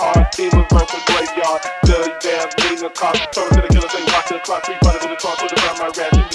hard. He was run from graveyard. Dirty damn mean A cop, Turn to the killers and watch the clock. Three brothers to the car, put around my rat.